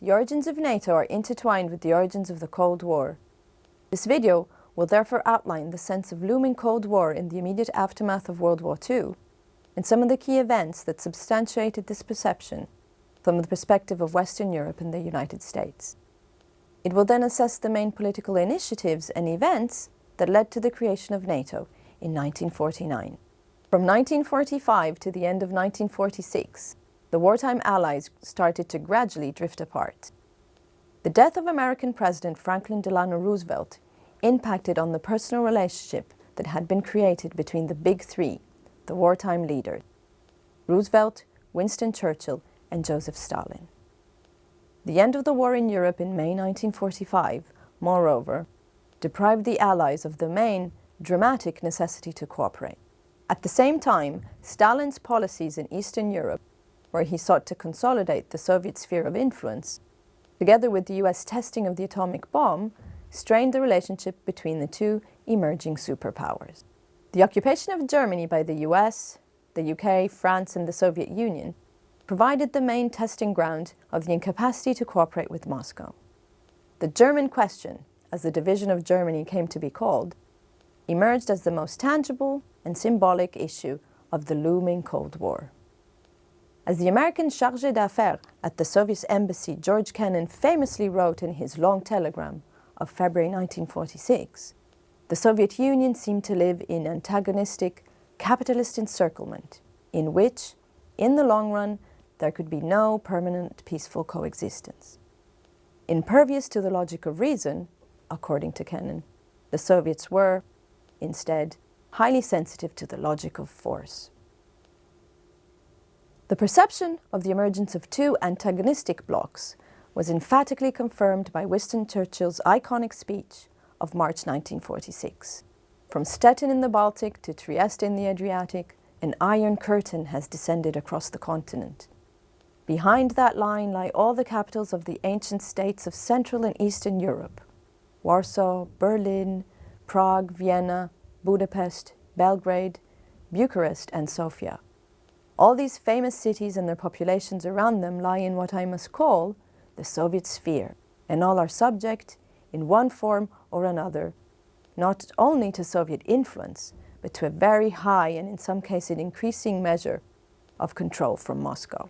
the origins of NATO are intertwined with the origins of the Cold War. This video will therefore outline the sense of looming Cold War in the immediate aftermath of World War II and some of the key events that substantiated this perception from the perspective of Western Europe and the United States. It will then assess the main political initiatives and events that led to the creation of NATO in 1949. From 1945 to the end of 1946, the wartime allies started to gradually drift apart. The death of American President Franklin Delano Roosevelt impacted on the personal relationship that had been created between the big three, the wartime leaders, Roosevelt, Winston Churchill, and Joseph Stalin. The end of the war in Europe in May 1945, moreover, deprived the Allies of the main, dramatic necessity to cooperate. At the same time, Stalin's policies in Eastern Europe, where he sought to consolidate the Soviet sphere of influence, together with the US testing of the atomic bomb, strained the relationship between the two emerging superpowers. The occupation of Germany by the US, the UK, France and the Soviet Union provided the main testing ground of the incapacity to cooperate with Moscow. The German question, as the division of Germany came to be called, emerged as the most tangible and symbolic issue of the looming Cold War. As the American chargé d'affaires at the Soviet embassy George Kennan famously wrote in his long telegram of February 1946, the Soviet Union seemed to live in antagonistic capitalist encirclement, in which, in the long run, there could be no permanent peaceful coexistence. Impervious to the logic of reason, according to Kennan, the Soviets were, instead, highly sensitive to the logic of force. The perception of the emergence of two antagonistic blocs was emphatically confirmed by Winston Churchill's iconic speech of March 1946. From Stettin in the Baltic to Trieste in the Adriatic, an iron curtain has descended across the continent. Behind that line lie all the capitals of the ancient states of Central and Eastern Europe, Warsaw, Berlin, Prague, Vienna, Budapest, Belgrade, Bucharest and Sofia. All these famous cities and their populations around them lie in what I must call the Soviet sphere, and all are subject, in one form or another, not only to Soviet influence, but to a very high and in some cases an increasing measure of control from Moscow.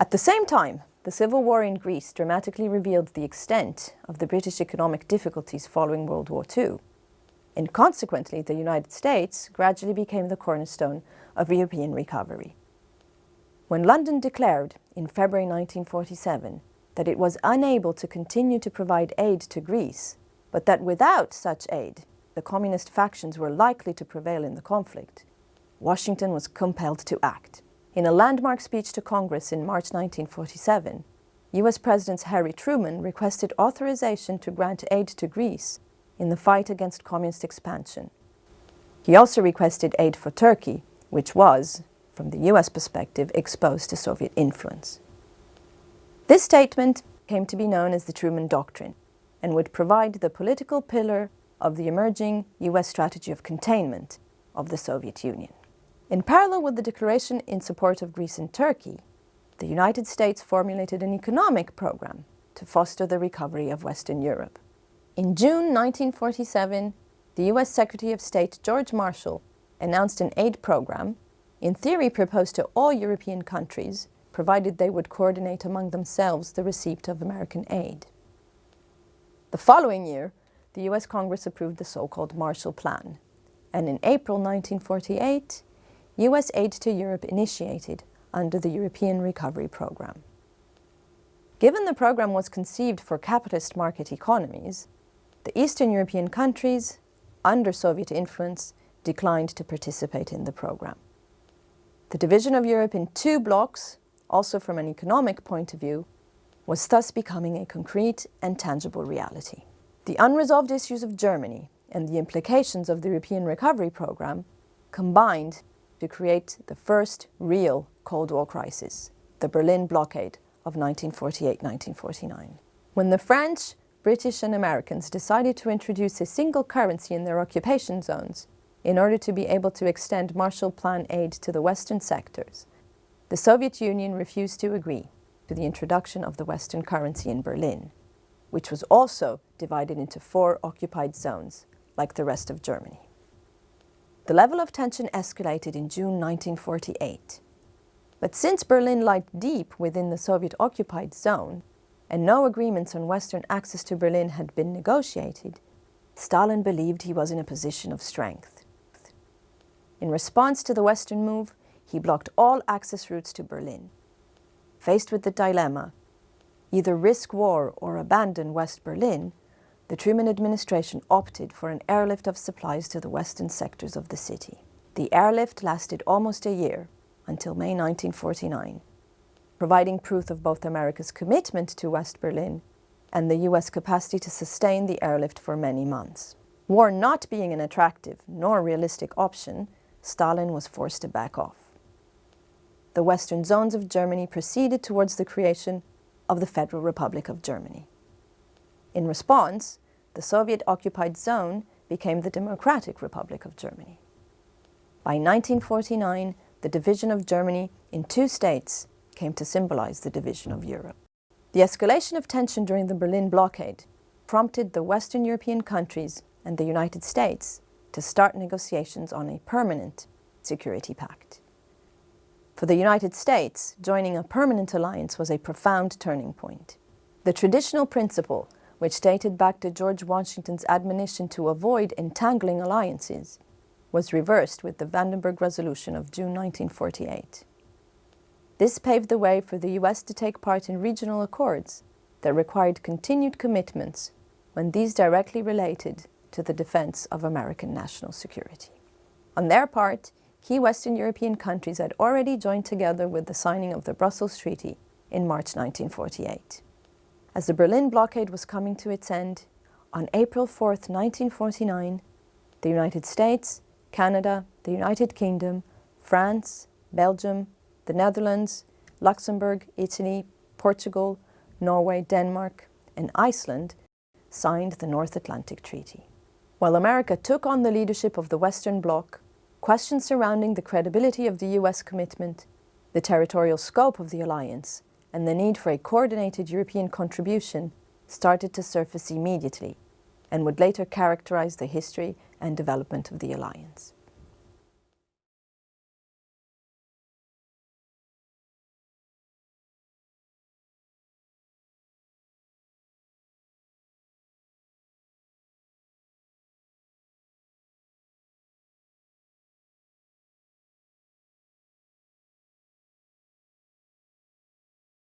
At the same time, the civil war in Greece dramatically revealed the extent of the British economic difficulties following World War II. And consequently, the United States gradually became the cornerstone of European recovery. When London declared in February 1947 that it was unable to continue to provide aid to Greece, but that without such aid, the communist factions were likely to prevail in the conflict, Washington was compelled to act. In a landmark speech to Congress in March 1947, US President Harry Truman requested authorization to grant aid to Greece in the fight against communist expansion. He also requested aid for Turkey, which was, from the US perspective, exposed to Soviet influence. This statement came to be known as the Truman Doctrine and would provide the political pillar of the emerging US strategy of containment of the Soviet Union. In parallel with the declaration in support of Greece and Turkey, the United States formulated an economic program to foster the recovery of Western Europe. In June 1947, the US Secretary of State George Marshall announced an aid program, in theory proposed to all European countries, provided they would coordinate among themselves the receipt of American aid. The following year, the US Congress approved the so-called Marshall Plan, and in April 1948, US aid to Europe initiated under the European Recovery Programme. Given the programme was conceived for capitalist market economies, the Eastern European countries, under Soviet influence, declined to participate in the programme. The division of Europe in two blocks, also from an economic point of view, was thus becoming a concrete and tangible reality. The unresolved issues of Germany and the implications of the European Recovery Programme combined to create the first real Cold War crisis, the Berlin blockade of 1948-1949. When the French, British and Americans decided to introduce a single currency in their occupation zones in order to be able to extend Marshall Plan aid to the Western sectors, the Soviet Union refused to agree to the introduction of the Western currency in Berlin, which was also divided into four occupied zones, like the rest of Germany. The level of tension escalated in June 1948. But since Berlin lied deep within the Soviet-occupied zone, and no agreements on Western access to Berlin had been negotiated, Stalin believed he was in a position of strength. In response to the Western move, he blocked all access routes to Berlin. Faced with the dilemma, either risk war or abandon West Berlin, the Truman administration opted for an airlift of supplies to the western sectors of the city. The airlift lasted almost a year, until May 1949 providing proof of both America's commitment to West Berlin and the US capacity to sustain the airlift for many months. War not being an attractive nor realistic option, Stalin was forced to back off. The western zones of Germany proceeded towards the creation of the Federal Republic of Germany. In response, the Soviet-occupied zone became the Democratic Republic of Germany. By 1949, the division of Germany in two states came to symbolize the division of Europe. The escalation of tension during the Berlin blockade prompted the Western European countries and the United States to start negotiations on a permanent security pact. For the United States, joining a permanent alliance was a profound turning point. The traditional principle, which dated back to George Washington's admonition to avoid entangling alliances, was reversed with the Vandenberg Resolution of June 1948. This paved the way for the US to take part in regional accords that required continued commitments when these directly related to the defense of American national security. On their part, key Western European countries had already joined together with the signing of the Brussels Treaty in March 1948. As the Berlin blockade was coming to its end, on April 4, 1949, the United States, Canada, the United Kingdom, France, Belgium, the Netherlands, Luxembourg, Italy, Portugal, Norway, Denmark, and Iceland signed the North Atlantic Treaty. While America took on the leadership of the Western Bloc, questions surrounding the credibility of the US commitment, the territorial scope of the alliance, and the need for a coordinated European contribution started to surface immediately and would later characterize the history and development of the alliance.